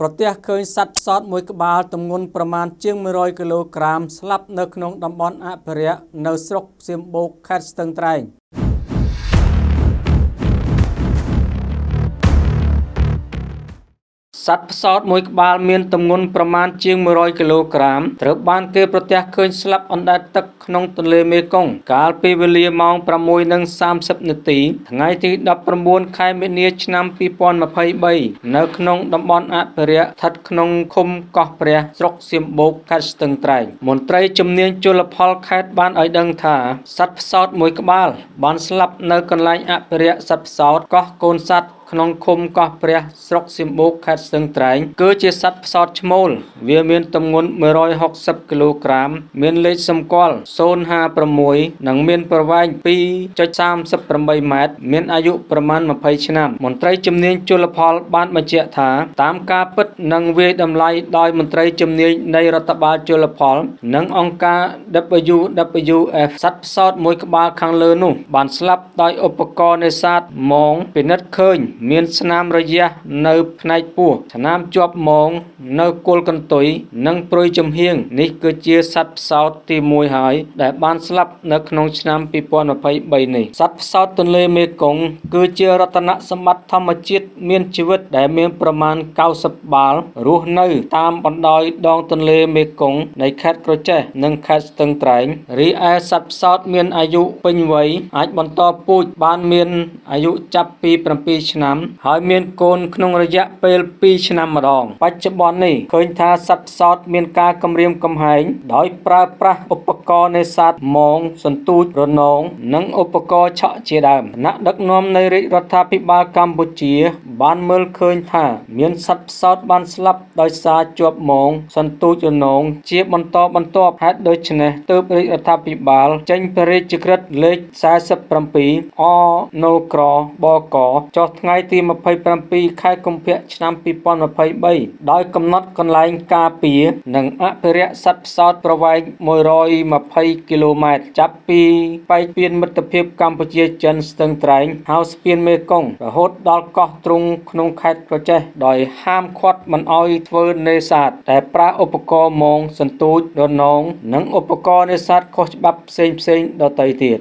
ប្រទះឃើញសត្វផ្សោតមួយក្បាលទម្ងន់ប្រមាណជាង100គីឡូក្រាមស្លាប់នៅក្នុងតំបន់អភិរក្សនៅស្រុកសៀមបូកខេត្តស្ទឹងត្រែង សត្វផ្សោតមួយក្បាលមានទម្ងន់ប្រមាណជាង100គីឡូក្រាមត្រូវបានគេប្រទះឃើញស្លាប់អណ្ដែតទឹកក្នុងទន្លេមេគង្គកាលពីវេលាម៉ោង6:30នាទីថ្ងៃទី19ខែមីនាឆ្នាំ2023នៅក្នុងតំបន់អភិរក្សស្ថិតក្នុងឃុំកោះព្រះស្រុកសៀមបូកខេត្តស្ទឹងត្រែងមន្ត្រីជំនាញជលផលខេត្តបានឲ្យដឹងថាសត្វផ្សោតមួយក្បាលបានស្លាប់នៅកន្លែងអភិរក្សសត្វផ្សោតកោះកូនសត្វ ក្នុងឃុំកោះព្រះស្រុកសៀមបូកខេត្តស្ទឹងត្រែង គឺជាសត្វផ្សោតឈ្មោល វាមានទម្ងន់160គីឡូក្រាម មានលេខសម្គាល់056និងមានប្រវែង2.38ម៉ែត្រមានអាយុប្រមាណ20ឆ្នាំ មន្ត្រីជំនាញជលផល បានបញ្ជាក់ថា តាមការពិតនិងវាយតម្លៃដោយមន្ត្រីជំនាញនៃរដ្ឋបាលជលផល និងអង្គការ WWF សត្វផ្សោតមួយក្បាលខាងលើនោះ បានស្លាប់ដោយឧបករណ៍នេសាទមងពិនិត្យឃើញមានស្នាមរយះនៅផ្នែកពោះស្នាមជាប់មងនៅគល់កន្ទុយនិងព្រុយចំហៀងនេះគឺជាសត្វផ្សោតទី1ហើយដែលបានស្លាប់នៅក្នុងឆ្នាំ2023នេះសត្វផ្សោតទន្លេមេគង្គគឺជារតនសម្បត្តិធម្មជាតិមានជីវិតដែលមានប្រមាណ90បាល់រស់នៅតាមបណ្ដោយដងទន្លេមេគង្គនៃខេត្តក្រចេះនិងខេត្តស្ទឹងត្រែងរីឯសត្វផ្សោតមានអាយុពេញវ័យអាចបន្តពូជបានមានអាយុចាប់ពី7ឆ្នាំឆ្នាំហើយមានកូនក្នុងរយៈពេល2ឆ្នាំម្ដង បច្ចុប្បន្ននេះឃើញថាសត្វផ្សោតមានការគម្រាមកំហែងដោយប្រើប្រាស់ឧបករណ៍នេសាទមងសន្ទូចរនងនិងឧបករណ៍ឆក់ជាដើមគណៈដឹកនាំនៃរាជរដ្ឋាភិបាលកម្ពុជា បានមើលឃើញថាមានសត្វផ្សោតបានស្លាប់ដោយសារជាប់មងសន្ទូចរនងជាបន្តបន្ទាប់ហេតុដូច្នេះទើបរាជរដ្ឋាភិបាល ចេញព្រះរាជក្រឹត្យលេខ47អណូក្របកចុះថ្ងៃទី27ខែកុម្ភៈឆ្នាំ2023ដោយកំណត់កន្លែងការពារ និងអភិរក្សសត្វផ្សោតប្រវែង120គីឡូម៉ែត្រចាប់ពីប៉ែកពៀនមិត្តភាពកម្ពុជាចិនស្ទឹងត្រែងហៅស្ពានមេគង្គរហូតដល់កោះទ្រុងក្នុងខេត្តក្រចេះដោយហាមឃាត់មិនឲ្យធ្វើនេសាទតែប្រើឧបករណ៍មងសន្ទូចរនងនិងឧបករណ៍នេសាទខុសច្បាប់ផ្សេងផ្សេងដទៃទៀត